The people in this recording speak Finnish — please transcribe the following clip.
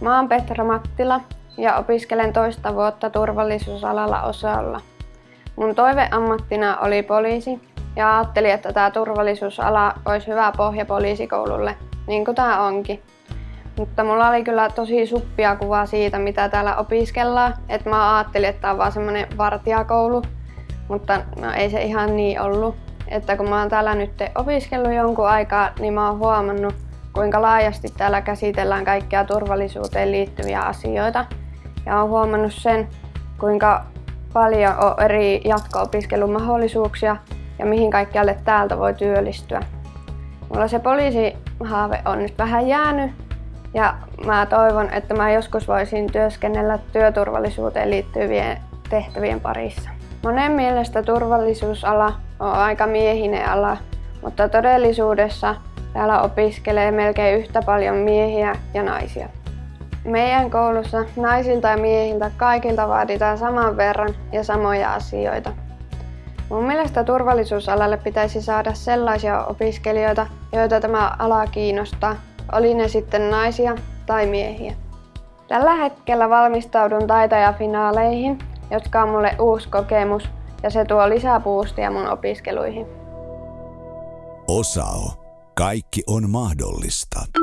Mä oon Petra Mattila ja opiskelen toista vuotta turvallisuusalalla osalla. Mun toiveammattina oli poliisi ja ajattelin, että tämä turvallisuusala olisi hyvä pohja poliisikoululle, niin kuin tämä onkin. Mutta mulla oli kyllä tosi suppia kuva siitä, mitä täällä opiskellaan. Että mä ajattelin, että tämä on vaan semmonen vartijakoulu, mutta no, ei se ihan niin ollut. Että kun mä oon täällä nyt opiskellut jonkun aikaa, niin mä oon huomannut, kuinka laajasti täällä käsitellään kaikkia turvallisuuteen liittyviä asioita. Ja oon huomannut sen, kuinka paljon on eri jatko-opiskelumahdollisuuksia ja mihin kaikkialle täältä voi työllistyä. Mulla se poliisihaave on nyt vähän jäänyt ja mä toivon, että mä joskus voisin työskennellä työturvallisuuteen liittyvien tehtävien parissa. Monen mielestä turvallisuusala on aika miehinen ala, mutta todellisuudessa täällä opiskelee melkein yhtä paljon miehiä ja naisia. Meidän koulussa naisilta ja miehiltä kaikilta vaaditaan saman verran ja samoja asioita. Mun mielestä turvallisuusalalle pitäisi saada sellaisia opiskelijoita, joita tämä ala kiinnostaa, oli ne sitten naisia tai miehiä. Tällä hetkellä valmistaudun taitajafinaaleihin, jotka on mulle uusi kokemus ja se tuo lisää boostia mun opiskeluihin. Osao. Kaikki on mahdollista.